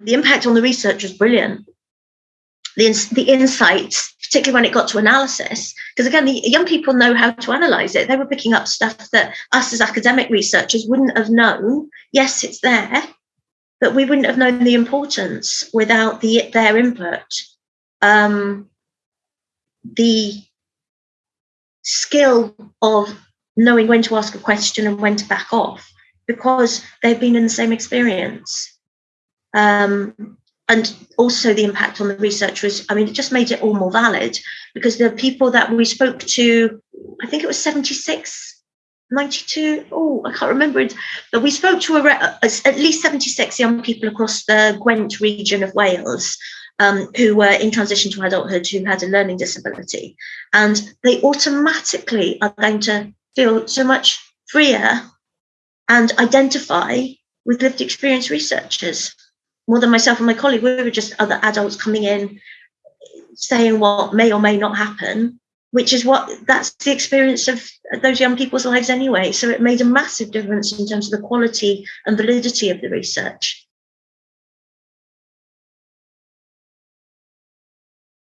the impact on the research was brilliant. The, the insights, particularly when it got to analysis, because again, the young people know how to analyze it. They were picking up stuff that us as academic researchers wouldn't have known. Yes, it's there, but we wouldn't have known the importance without the their input. Um, the skill of knowing when to ask a question and when to back off because they've been in the same experience. Um, and also the impact on the research was, I mean, it just made it all more valid because the people that we spoke to, I think it was 76, 92, oh, I can't remember it, but we spoke to a, at least 76 young people across the Gwent region of Wales um, who were in transition to adulthood who had a learning disability. And they automatically are going to feel so much freer and identify with lived experience researchers more than myself and my colleague. We were just other adults coming in saying what may or may not happen, which is what that's the experience of those young people's lives anyway. So it made a massive difference in terms of the quality and validity of the research.